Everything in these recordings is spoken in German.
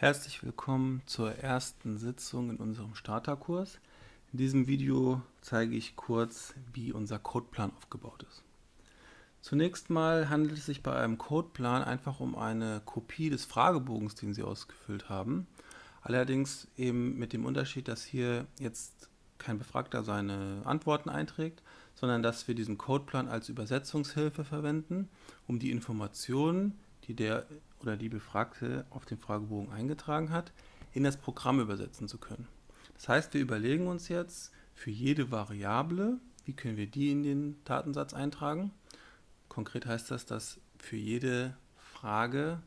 Herzlich willkommen zur ersten Sitzung in unserem Starterkurs. In diesem Video zeige ich kurz, wie unser Codeplan aufgebaut ist. Zunächst mal handelt es sich bei einem Codeplan einfach um eine Kopie des Fragebogens, den Sie ausgefüllt haben. Allerdings eben mit dem Unterschied, dass hier jetzt kein Befragter seine Antworten einträgt, sondern dass wir diesen Codeplan als Übersetzungshilfe verwenden, um die Informationen, die der oder die Befragte auf dem Fragebogen eingetragen hat, in das Programm übersetzen zu können. Das heißt, wir überlegen uns jetzt für jede Variable, wie können wir die in den Datensatz eintragen. Konkret heißt das, dass für jede Frage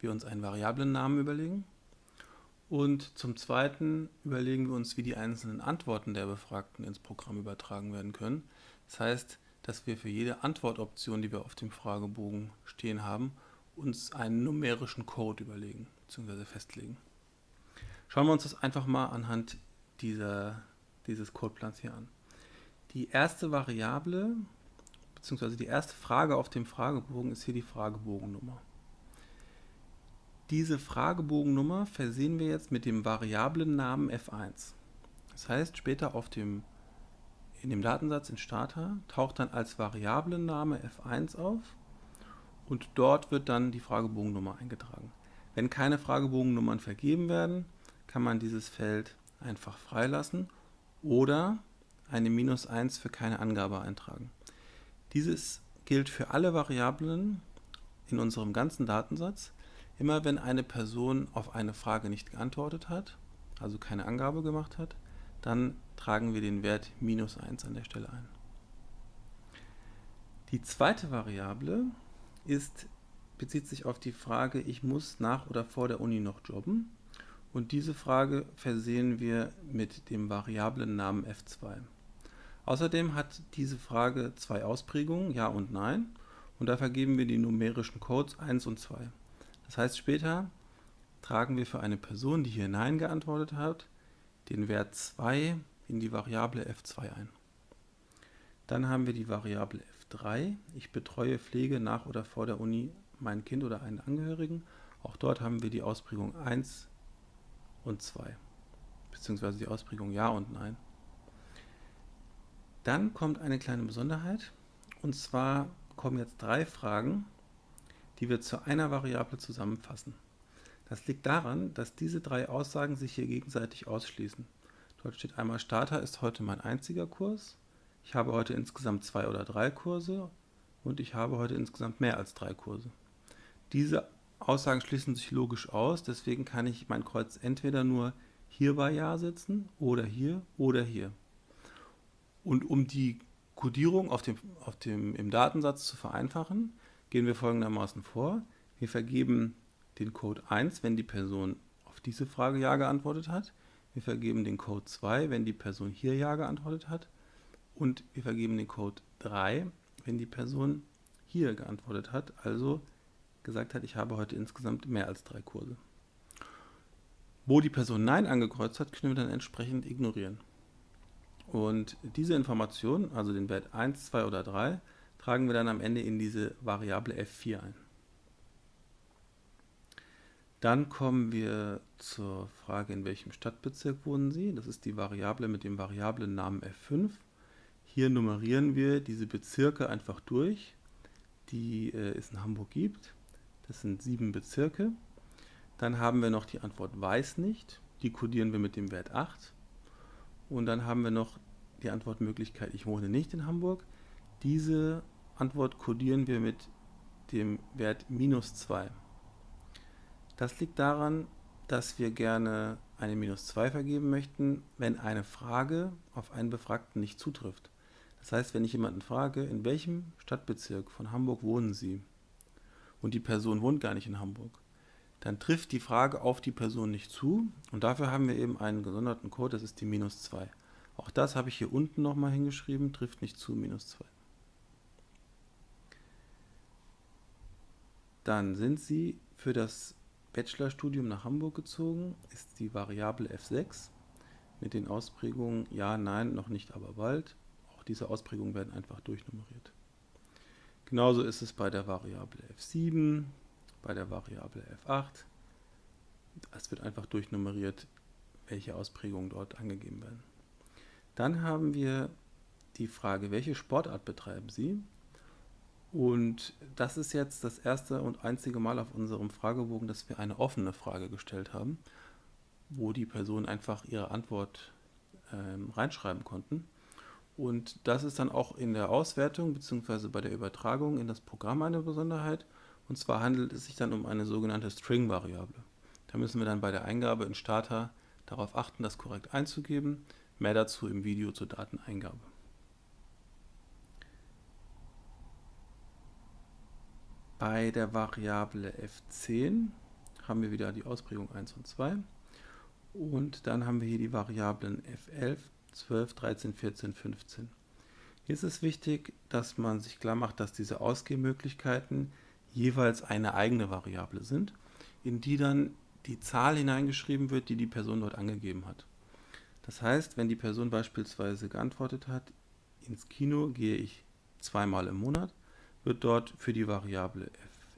wir uns einen Variablennamen überlegen. Und zum Zweiten überlegen wir uns, wie die einzelnen Antworten der Befragten ins Programm übertragen werden können. Das heißt, dass wir für jede Antwortoption, die wir auf dem Fragebogen stehen haben, uns einen numerischen Code überlegen bzw. festlegen. Schauen wir uns das einfach mal anhand dieser, dieses Codeplans hier an. Die erste Variable bzw. die erste Frage auf dem Fragebogen ist hier die Fragebogennummer. Diese Fragebogennummer versehen wir jetzt mit dem Variablennamen f1. Das heißt, später auf dem, in dem Datensatz in Starter taucht dann als Variablenname f1 auf und dort wird dann die Fragebogennummer eingetragen. Wenn keine Fragebogennummern vergeben werden, kann man dieses Feld einfach freilassen oder eine Minus 1 für keine Angabe eintragen. Dieses gilt für alle Variablen in unserem ganzen Datensatz. Immer wenn eine Person auf eine Frage nicht geantwortet hat, also keine Angabe gemacht hat, dann tragen wir den Wert minus 1 an der Stelle ein. Die zweite Variable ist, bezieht sich auf die Frage, ich muss nach oder vor der Uni noch jobben. Und diese Frage versehen wir mit dem Variablennamen f2. Außerdem hat diese Frage zwei Ausprägungen, Ja und Nein. Und da vergeben wir die numerischen Codes 1 und 2. Das heißt, später tragen wir für eine Person, die hier Nein geantwortet hat, den Wert 2 in die Variable f2 ein. Dann haben wir die Variable 3. Ich betreue Pflege nach oder vor der Uni mein Kind oder einen Angehörigen. Auch dort haben wir die Ausprägung 1 und 2, beziehungsweise die Ausprägung Ja und Nein. Dann kommt eine kleine Besonderheit, und zwar kommen jetzt drei Fragen, die wir zu einer Variable zusammenfassen. Das liegt daran, dass diese drei Aussagen sich hier gegenseitig ausschließen. Dort steht einmal Starter ist heute mein einziger Kurs, ich habe heute insgesamt zwei oder drei Kurse und ich habe heute insgesamt mehr als drei Kurse. Diese Aussagen schließen sich logisch aus, deswegen kann ich mein Kreuz entweder nur hier bei Ja setzen oder hier oder hier. Und um die Codierung auf dem, auf dem, im Datensatz zu vereinfachen, gehen wir folgendermaßen vor. Wir vergeben den Code 1, wenn die Person auf diese Frage Ja geantwortet hat. Wir vergeben den Code 2, wenn die Person hier Ja geantwortet hat und wir vergeben den Code 3, wenn die Person hier geantwortet hat, also gesagt hat, ich habe heute insgesamt mehr als drei Kurse. Wo die Person Nein angekreuzt hat, können wir dann entsprechend ignorieren. Und diese Information, also den Wert 1, 2 oder 3, tragen wir dann am Ende in diese Variable f4 ein. Dann kommen wir zur Frage, in welchem Stadtbezirk wohnen Sie. Das ist die Variable mit dem Variablennamen f5. Hier nummerieren wir diese Bezirke einfach durch, die äh, es in Hamburg gibt. Das sind sieben Bezirke. Dann haben wir noch die Antwort weiß nicht. Die kodieren wir mit dem Wert 8. Und dann haben wir noch die Antwortmöglichkeit ich wohne nicht in Hamburg. Diese Antwort kodieren wir mit dem Wert minus 2. Das liegt daran, dass wir gerne eine minus 2 vergeben möchten, wenn eine Frage auf einen Befragten nicht zutrifft. Das heißt, wenn ich jemanden frage, in welchem Stadtbezirk von Hamburg wohnen Sie und die Person wohnt gar nicht in Hamburg, dann trifft die Frage auf die Person nicht zu und dafür haben wir eben einen gesonderten Code, das ist die minus 2. Auch das habe ich hier unten nochmal hingeschrieben, trifft nicht zu, minus 2. Dann sind Sie für das Bachelorstudium nach Hamburg gezogen, ist die Variable f6 mit den Ausprägungen ja, nein, noch nicht, aber bald diese Ausprägungen werden einfach durchnummeriert. Genauso ist es bei der Variable f7, bei der Variable f8 es wird einfach durchnummeriert, welche Ausprägungen dort angegeben werden. Dann haben wir die Frage, welche Sportart betreiben Sie? Und das ist jetzt das erste und einzige Mal auf unserem Fragebogen, dass wir eine offene Frage gestellt haben, wo die Personen einfach ihre Antwort ähm, reinschreiben konnten. Und das ist dann auch in der Auswertung bzw. bei der Übertragung in das Programm eine Besonderheit. Und zwar handelt es sich dann um eine sogenannte String-Variable. Da müssen wir dann bei der Eingabe in Starter darauf achten, das korrekt einzugeben. Mehr dazu im Video zur Dateneingabe. Bei der Variable f10 haben wir wieder die Ausprägung 1 und 2. Und dann haben wir hier die Variablen f11, 12, 13, 14, 15. Hier ist es wichtig, dass man sich klar macht, dass diese Ausgehmöglichkeiten jeweils eine eigene Variable sind, in die dann die Zahl hineingeschrieben wird, die die Person dort angegeben hat. Das heißt, wenn die Person beispielsweise geantwortet hat, ins Kino gehe ich zweimal im Monat, wird dort für die Variable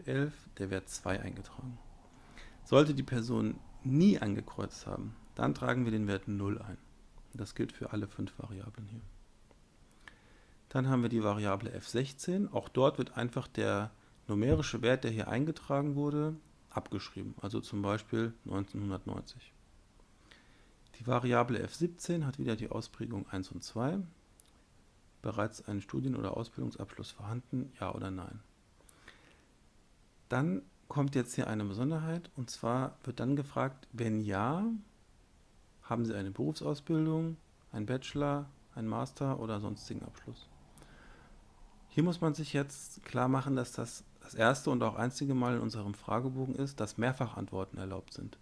f11 der Wert 2 eingetragen. Sollte die Person nie angekreuzt haben, dann tragen wir den Wert 0 ein. Das gilt für alle fünf Variablen hier. Dann haben wir die Variable f16. Auch dort wird einfach der numerische Wert, der hier eingetragen wurde, abgeschrieben. Also zum Beispiel 1990. Die Variable f17 hat wieder die Ausprägung 1 und 2. Bereits ein Studien- oder Ausbildungsabschluss vorhanden? Ja oder nein? Dann kommt jetzt hier eine Besonderheit und zwar wird dann gefragt, wenn ja, haben Sie eine Berufsausbildung, einen Bachelor, einen Master oder sonstigen Abschluss. Hier muss man sich jetzt klar machen, dass das das erste und auch einzige Mal in unserem Fragebogen ist, dass Mehrfachantworten erlaubt sind.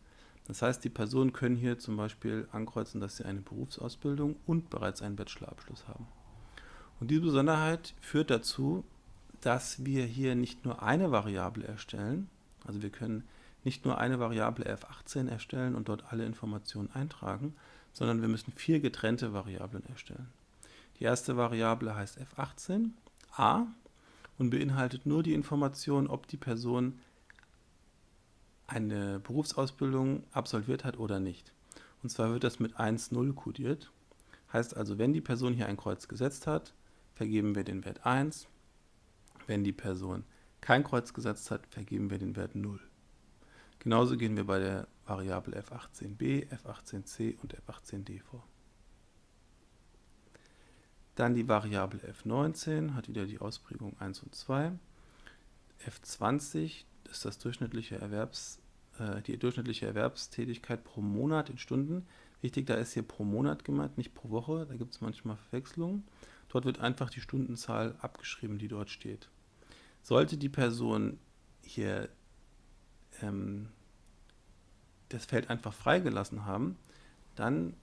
Das heißt, die Personen können hier zum Beispiel ankreuzen, dass sie eine Berufsausbildung und bereits einen Bachelorabschluss haben. Und diese Besonderheit führt dazu, dass wir hier nicht nur eine Variable erstellen, also wir können nicht nur eine Variable f18 erstellen und dort alle Informationen eintragen, sondern wir müssen vier getrennte Variablen erstellen. Die erste Variable heißt f18 a und beinhaltet nur die Information, ob die Person eine Berufsausbildung absolviert hat oder nicht. Und zwar wird das mit 1,0 kodiert. Heißt also, wenn die Person hier ein Kreuz gesetzt hat, vergeben wir den Wert 1. Wenn die Person kein Kreuz gesetzt hat, vergeben wir den Wert 0. Genauso gehen wir bei der Variable f18b, f18c und f18d vor. Dann die Variable f19 hat wieder die Ausprägung 1 und 2. f20 ist das durchschnittliche Erwerbs, äh, die durchschnittliche Erwerbstätigkeit pro Monat in Stunden. Wichtig, da ist hier pro Monat gemeint, nicht pro Woche. Da gibt es manchmal Verwechslungen. Dort wird einfach die Stundenzahl abgeschrieben, die dort steht. Sollte die Person hier ähm, das Feld einfach freigelassen haben, dann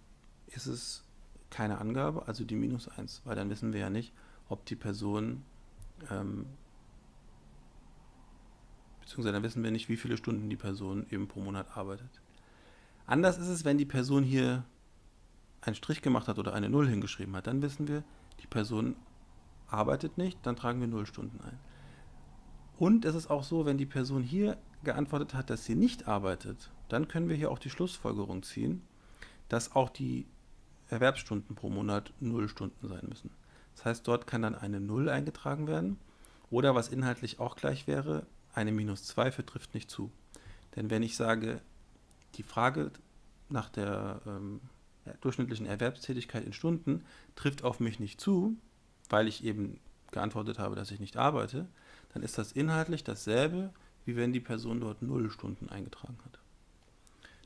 ist es keine Angabe, also die minus 1, weil dann wissen wir ja nicht, ob die Person, ähm, beziehungsweise dann wissen wir nicht, wie viele Stunden die Person eben pro Monat arbeitet. Anders ist es, wenn die Person hier einen Strich gemacht hat oder eine 0 hingeschrieben hat, dann wissen wir, die Person arbeitet nicht, dann tragen wir 0 Stunden ein. Und es ist auch so, wenn die Person hier geantwortet hat, dass sie nicht arbeitet, dann können wir hier auch die Schlussfolgerung ziehen, dass auch die Erwerbsstunden pro Monat 0 Stunden sein müssen. Das heißt, dort kann dann eine 0 eingetragen werden oder was inhaltlich auch gleich wäre, eine minus 2 für trifft nicht zu. Denn wenn ich sage, die Frage nach der ähm, durchschnittlichen Erwerbstätigkeit in Stunden trifft auf mich nicht zu, weil ich eben geantwortet habe, dass ich nicht arbeite, dann ist das inhaltlich dasselbe, wie wenn die Person dort 0 Stunden eingetragen hat.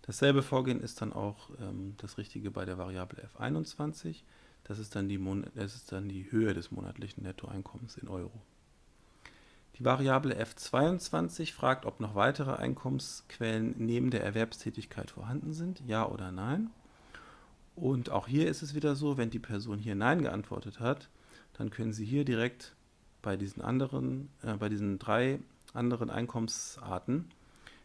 Dasselbe Vorgehen ist dann auch ähm, das Richtige bei der Variable f21. Das ist, dann die das ist dann die Höhe des monatlichen Nettoeinkommens in Euro. Die Variable f22 fragt, ob noch weitere Einkommensquellen neben der Erwerbstätigkeit vorhanden sind, ja oder nein. Und auch hier ist es wieder so, wenn die Person hier Nein geantwortet hat, dann können Sie hier direkt bei diesen anderen, äh, bei diesen drei anderen Einkommensarten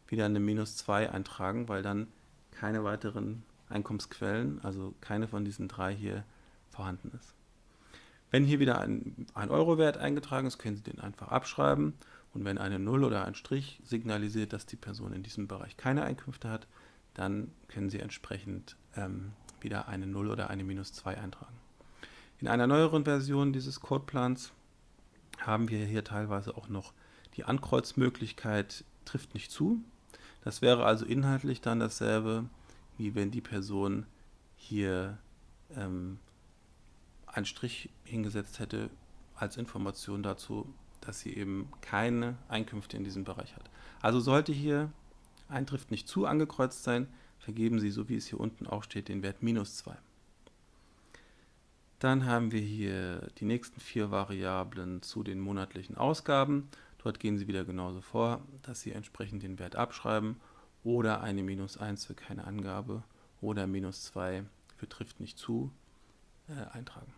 wieder eine minus 2 eintragen, weil dann keine weiteren Einkommensquellen, also keine von diesen drei hier vorhanden ist. Wenn hier wieder ein, ein Euro-Wert eingetragen ist, können Sie den einfach abschreiben und wenn eine 0 oder ein Strich signalisiert, dass die Person in diesem Bereich keine Einkünfte hat, dann können Sie entsprechend ähm, wieder eine 0 oder eine minus 2 eintragen. In einer neueren Version dieses Codeplans haben wir hier teilweise auch noch die Ankreuzmöglichkeit trifft nicht zu. Das wäre also inhaltlich dann dasselbe, wie wenn die Person hier ähm, einen Strich hingesetzt hätte als Information dazu, dass sie eben keine Einkünfte in diesem Bereich hat. Also sollte hier ein trifft nicht zu angekreuzt sein, vergeben Sie, so wie es hier unten auch steht, den Wert minus 2. Dann haben wir hier die nächsten vier Variablen zu den monatlichen Ausgaben. Dort gehen Sie wieder genauso vor, dass Sie entsprechend den Wert abschreiben oder eine minus 1 für keine Angabe oder minus 2 für trifft nicht zu äh, eintragen.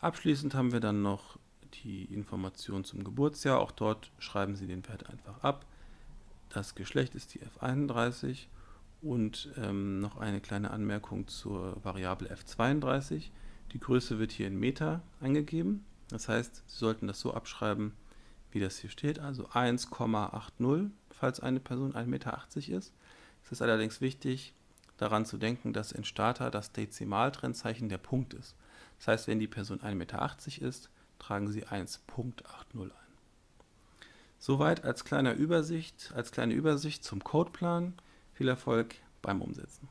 Abschließend haben wir dann noch die Information zum Geburtsjahr. Auch dort schreiben Sie den Wert einfach ab. Das Geschlecht ist die F31 und ähm, noch eine kleine Anmerkung zur Variable F32. Die Größe wird hier in Meter angegeben. Das heißt, Sie sollten das so abschreiben, wie das hier steht, also 1,80, falls eine Person 1,80 Meter ist. Es ist allerdings wichtig, daran zu denken, dass in Starter das Dezimaltrennzeichen der Punkt ist. Das heißt, wenn die Person 1,80 Meter ist, tragen Sie 1.80 ein. Soweit als, kleiner Übersicht, als kleine Übersicht zum Codeplan. Viel Erfolg beim Umsetzen.